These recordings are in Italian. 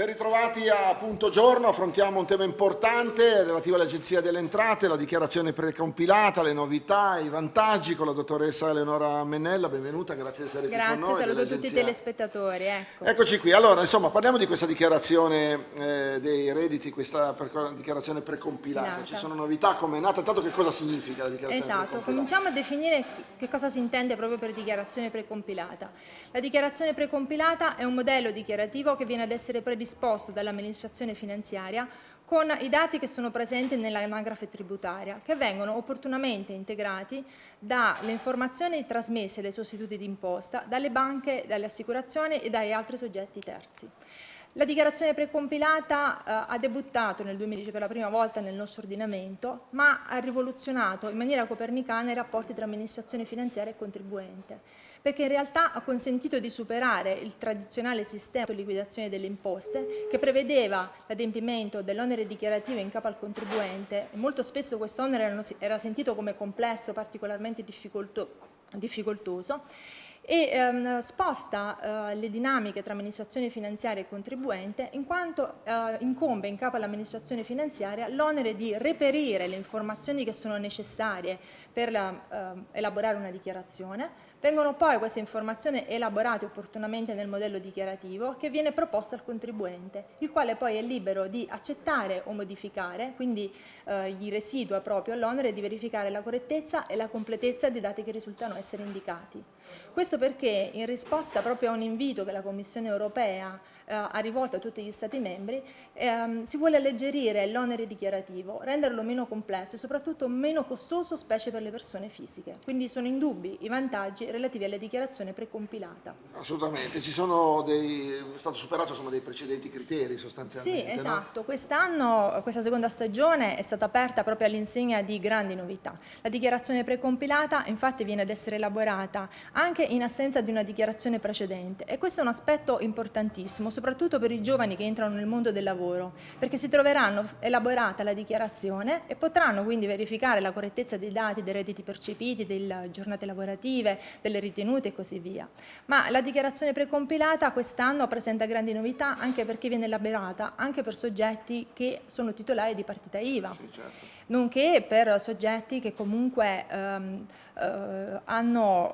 Ben ritrovati a punto giorno, affrontiamo un tema importante relativo all'Agenzia delle Entrate, la dichiarazione precompilata, le novità, i vantaggi con la dottoressa Eleonora Mennella, benvenuta, grazie di essere grazie, qui con noi. Grazie, saluto tutti i telespettatori. Ecco. Eccoci qui, allora insomma parliamo di questa dichiarazione eh, dei redditi, questa dichiarazione precompilata, Pilata. ci sono novità, come è nata, tanto che cosa significa la dichiarazione esatto, precompilata? cominciamo a definire che cosa si intende proprio per dichiarazione precompilata. La dichiarazione precompilata è un modello dichiarativo che viene ad essere predisposto disposto dall'amministrazione finanziaria con i dati che sono presenti nell'anagrafe tributaria, che vengono opportunamente integrati dalle informazioni trasmesse dai sostituti d'imposta, dalle banche, dalle assicurazioni e dagli altri soggetti terzi. La dichiarazione precompilata eh, ha debuttato nel 2010 per la prima volta nel nostro ordinamento, ma ha rivoluzionato in maniera copernicana i rapporti tra amministrazione finanziaria e contribuente perché in realtà ha consentito di superare il tradizionale sistema di liquidazione delle imposte che prevedeva l'adempimento dell'onere dichiarativo in capo al contribuente. E molto spesso questo onere era sentito come complesso, particolarmente difficoltoso. E ehm, sposta eh, le dinamiche tra amministrazione finanziaria e contribuente in quanto eh, incombe in capo all'amministrazione finanziaria l'onere di reperire le informazioni che sono necessarie per la, eh, elaborare una dichiarazione Vengono poi queste informazioni elaborate opportunamente nel modello dichiarativo che viene proposto al contribuente, il quale poi è libero di accettare o modificare, quindi eh, gli residua proprio l'onere di verificare la correttezza e la completezza dei dati che risultano essere indicati. Questo perché in risposta proprio a un invito che la Commissione europea eh, ha rivolto a tutti gli Stati membri, ehm, si vuole alleggerire l'onere dichiarativo, renderlo meno complesso e soprattutto meno costoso, specie per le persone fisiche. Quindi sono indubbi i vantaggi relativi alla dichiarazione precompilata. Assolutamente, ci sono dei, è stato superato insomma, dei precedenti criteri sostanzialmente. Sì, esatto. No? Quest'anno, questa seconda stagione è stata aperta proprio all'insegna di grandi novità. La dichiarazione precompilata infatti viene ad essere elaborata anche in assenza di una dichiarazione precedente e questo è un aspetto importantissimo, soprattutto per i giovani che entrano nel mondo del lavoro, perché si troveranno elaborata la dichiarazione e potranno quindi verificare la correttezza dei dati, dei redditi percepiti, delle giornate lavorative, delle ritenute e così via. Ma la dichiarazione precompilata quest'anno presenta grandi novità anche perché viene elaborata anche per soggetti che sono titolari di partita IVA. Sì, certo nonché per soggetti che comunque ehm, eh, hanno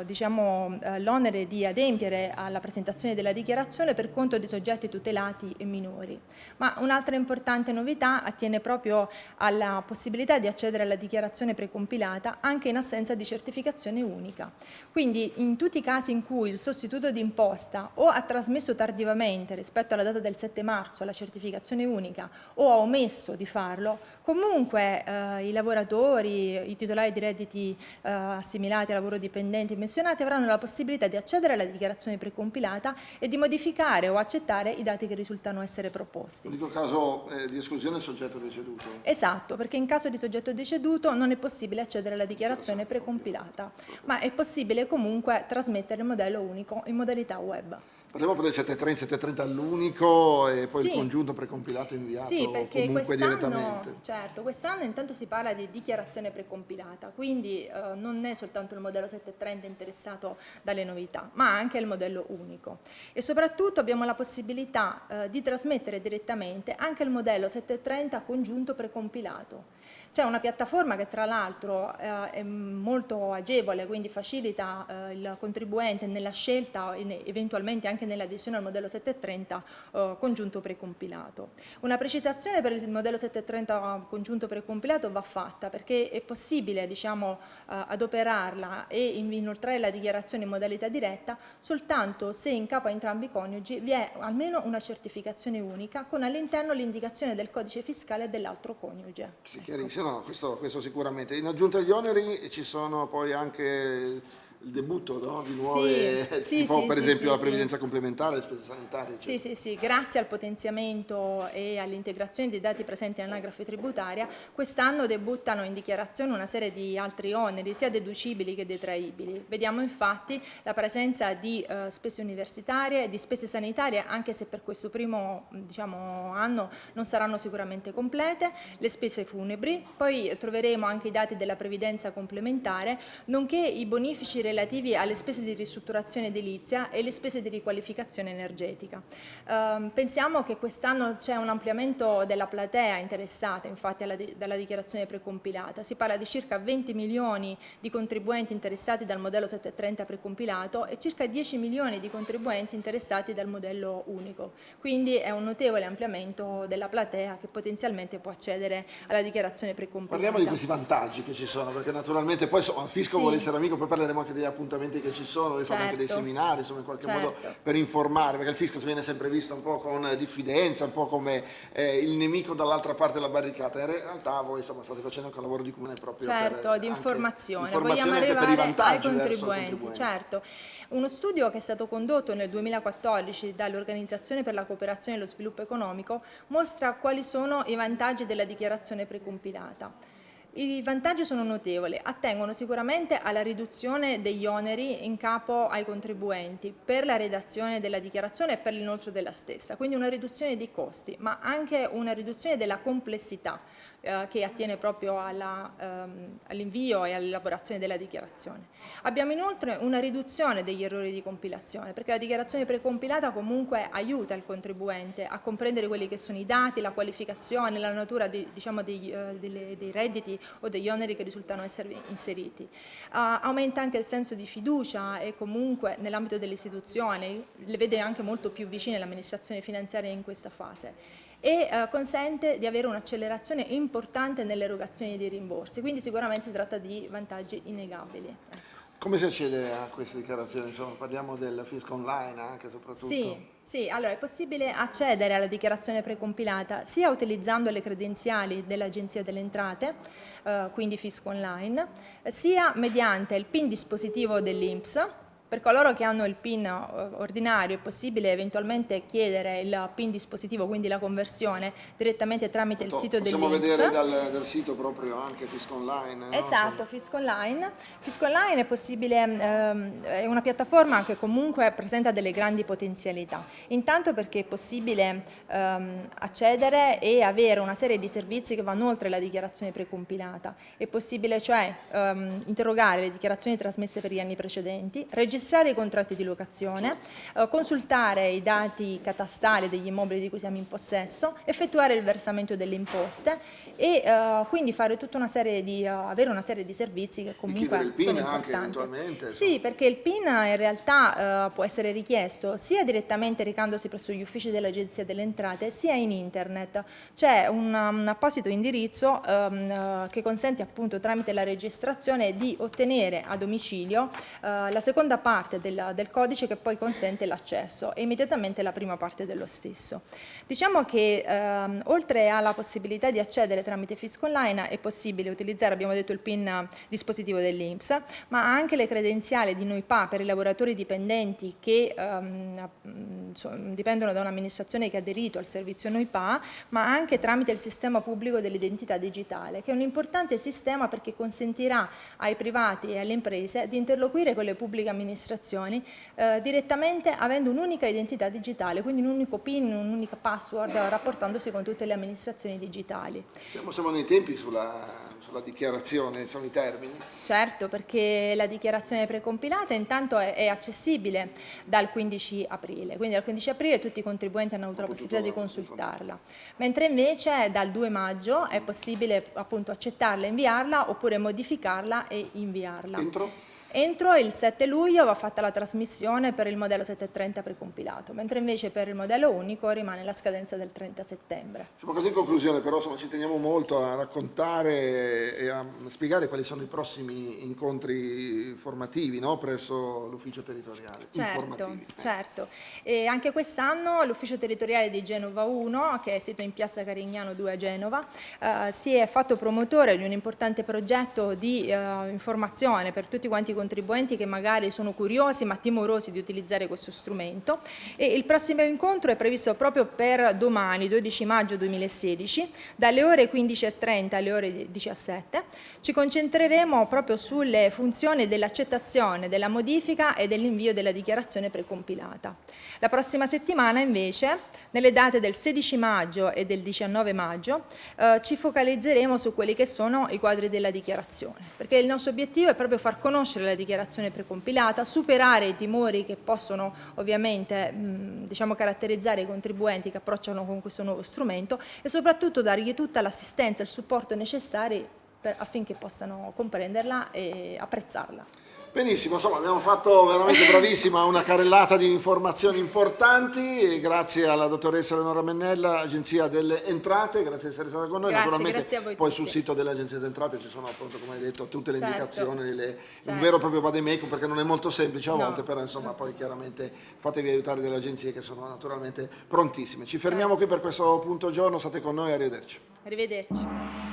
eh, diciamo, eh, l'onere di adempiere alla presentazione della dichiarazione per conto di soggetti tutelati e minori. Ma un'altra importante novità attiene proprio alla possibilità di accedere alla dichiarazione precompilata anche in assenza di certificazione unica. Quindi in tutti i casi in cui il sostituto d'imposta o ha trasmesso tardivamente rispetto alla data del 7 marzo la certificazione unica o ha omesso di farlo, comunque eh, i lavoratori, i titolari di redditi eh, assimilati a lavoro dipendenti e menzionati avranno la possibilità di accedere alla dichiarazione precompilata e di modificare o accettare i dati che risultano essere proposti. Questo caso eh, di esclusione del soggetto deceduto? Esatto, perché in caso di soggetto deceduto non è possibile accedere alla dichiarazione precompilata, ma è possibile comunque trasmettere il modello unico in modalità web. Parliamo del 730, 730 all'unico e poi sì. il congiunto precompilato inviato sì, perché comunque direttamente. Certo, quest'anno intanto si parla di dichiarazione precompilata, quindi eh, non è soltanto il modello 730 interessato dalle novità, ma anche il modello unico. E soprattutto abbiamo la possibilità eh, di trasmettere direttamente anche il modello 730 congiunto precompilato. C'è una piattaforma che tra l'altro eh, è molto agevole, quindi facilita eh, il contribuente nella scelta e eventualmente anche nell'adesione al modello 730 eh, congiunto precompilato. Una precisazione per il modello 730 congiunto precompilato va fatta perché è possibile diciamo, eh, adoperarla e inoltrare la dichiarazione in modalità diretta soltanto se in capo a entrambi i coniugi vi è almeno una certificazione unica con all'interno l'indicazione del codice fiscale dell'altro coniuge. Sì, chiarissimo no, questo, questo, sicuramente. In aggiunta agli oneri ci sono poi anche il debutto no? di nuove, sì, tipo sì, per sì, esempio la previdenza complementare, le spese sanitarie. Sì, sì, sì, grazie al potenziamento e all'integrazione dei dati presenti nell'anagrafe tributaria, quest'anno debuttano in dichiarazione una serie di altri oneri, sia deducibili che detraibili. Vediamo infatti la presenza di eh, spese universitarie di spese sanitarie, anche se per questo primo diciamo, anno non saranno sicuramente complete, le spese funebri, poi troveremo anche i dati della previdenza complementare, nonché i bonifici relativi alle spese di ristrutturazione edilizia e le spese di riqualificazione energetica. Eh, pensiamo che quest'anno c'è un ampliamento della platea interessata infatti alla, dalla dichiarazione precompilata, si parla di circa 20 milioni di contribuenti interessati dal modello 730 precompilato e circa 10 milioni di contribuenti interessati dal modello unico, quindi è un notevole ampliamento della platea che potenzialmente può accedere alla dichiarazione precompilata. Parliamo di questi vantaggi che ci sono, perché naturalmente poi il fisco sì. vuole essere amico, poi parleremo anche degli appuntamenti che ci sono, certo. anche dei certo. seminari, insomma in qualche certo. modo per informare, perché il fisco viene sempre visto un po' con diffidenza, un po' come eh, il nemico dall'altra parte della barricata, in realtà voi insomma, state facendo anche un lavoro di comune proprio certo, per, di informazione, informazione vogliamo arrivare ai contribuenti, contribuenti, certo. Uno studio che è stato condotto nel 2014 dall'Organizzazione per la cooperazione e lo sviluppo economico mostra quali sono i vantaggi della dichiarazione precompilata. I vantaggi sono notevoli, attengono sicuramente alla riduzione degli oneri in capo ai contribuenti per la redazione della dichiarazione e per l'inoltro della stessa, quindi una riduzione dei costi, ma anche una riduzione della complessità eh, che attiene proprio ehm, all'invio e all'elaborazione della dichiarazione. Abbiamo inoltre una riduzione degli errori di compilazione, perché la dichiarazione precompilata comunque aiuta il contribuente a comprendere quelli che sono i dati, la qualificazione, la natura di, diciamo, dei, uh, delle, dei, redditi o degli oneri che risultano essere inseriti. Uh, aumenta anche il senso di fiducia e comunque nell'ambito delle istituzioni le vede anche molto più vicine l'amministrazione finanziaria in questa fase e eh, consente di avere un'accelerazione importante nell'erogazione dei rimborsi, quindi sicuramente si tratta di vantaggi innegabili. Come si accede a queste dichiarazioni? Insomma, parliamo del fisco online anche soprattutto? Sì, sì, allora è possibile accedere alla dichiarazione precompilata sia utilizzando le credenziali dell'Agenzia delle Entrate, eh, quindi fisco online, sia mediante il PIN dispositivo dell'INPS, per coloro che hanno il PIN eh, ordinario è possibile eventualmente chiedere il PIN dispositivo, quindi la conversione, direttamente tramite il sito dell'INPS. Possiamo vedere dal, dal, sito proprio anche Fisco Online. Esatto, no? Fisco Online. Fisco Online è possibile, ehm, è una piattaforma che comunque presenta delle grandi potenzialità. Intanto perché è possibile ehm, accedere e avere una serie di servizi che vanno oltre la dichiarazione precompilata. È possibile cioè ehm, interrogare le dichiarazioni trasmesse per gli anni precedenti, registrare registrare i contratti di locazione, eh, consultare i dati catastali degli immobili di cui siamo in possesso, effettuare il versamento delle imposte e eh, quindi fare tutta una serie di, uh, avere una serie di servizi che comunque il PIN sono importanti. anche eventualmente? Sì, perché il PIN in realtà uh, può essere richiesto sia direttamente recandosi presso gli uffici dell'Agenzia delle Entrate, sia in internet. C'è un, un, apposito indirizzo um, uh, che consente appunto tramite la registrazione di ottenere a domicilio la seconda parte del, del codice che poi consente l'accesso e immediatamente la prima parte dello stesso. Diciamo che ehm, oltre alla possibilità di accedere tramite Fisco Online è possibile utilizzare, abbiamo detto, il PIN dispositivo dell'INPS, ma anche le credenziali di NOIPA per i lavoratori dipendenti che ehm, dipendono da un'amministrazione che ha aderito al servizio NOIPA, ma anche tramite il sistema pubblico dell'identità digitale, che è un importante sistema perché consentirà ai privati e alle imprese di interloquire con le pubbliche amministrazioni eh, direttamente avendo un'unica identità digitale, quindi un unico PIN, un'unica password rapportandosi con tutte le amministrazioni digitali. Siamo, siamo nei tempi sulla, sulla, dichiarazione, sono i termini? Certo, perché la dichiarazione precompilata intanto è, è, accessibile dal 15 aprile, quindi dal 15 aprile tutti i contribuenti hanno avuto Ho la possibilità di consultarla, mentre invece dal 2 maggio è possibile appunto accettarla, inviarla oppure modificarla e inviarla. Entro? Entro il 7 luglio va fatta la trasmissione per il modello 730 precompilato, mentre invece per il modello unico rimane la scadenza del 30 settembre. Siamo quasi in conclusione, però insomma, ci teniamo molto a raccontare e a spiegare quali sono i prossimi incontri formativi no? presso l'ufficio territoriale. Certo, certo. E anche quest'anno l'ufficio territoriale di Genova 1, che è sito in piazza Carignano 2 a Genova, eh, si è fatto promotore di un importante progetto di eh, informazione per tutti quanti contribuenti che magari sono curiosi ma timorosi di utilizzare questo strumento e il prossimo incontro è previsto proprio per domani 12 maggio 2016 dalle ore 15.30 alle ore 17 ci concentreremo proprio sulle funzioni dell'accettazione, della modifica e dell'invio della dichiarazione precompilata. La prossima settimana invece, nelle date del 16 maggio e del 19 maggio, eh, ci focalizzeremo su quelli che sono i quadri della dichiarazione, perché il nostro obiettivo è proprio far conoscere della dichiarazione precompilata, superare i timori che possono ovviamente diciamo, caratterizzare i contribuenti che approcciano con questo nuovo strumento e soprattutto dargli tutta l'assistenza e il supporto necessari per, affinché possano comprenderla e apprezzarla. Benissimo, insomma abbiamo fatto veramente bravissima una carrellata di informazioni importanti grazie alla dottoressa Eleonora Mennella, Agenzia delle Entrate, grazie di essere stata con noi, grazie, naturalmente grazie poi sul sito dell'Agenzia delle Entrate ci sono appunto come hai detto tutte le certo. indicazioni, le, certo. un vero e proprio vademecum perché non è molto semplice a volte, no. però insomma poi chiaramente fatevi aiutare dalle agenzie che sono naturalmente prontissime. Ci fermiamo certo. qui per questo punto giorno, state con noi, arrivederci. Arrivederci.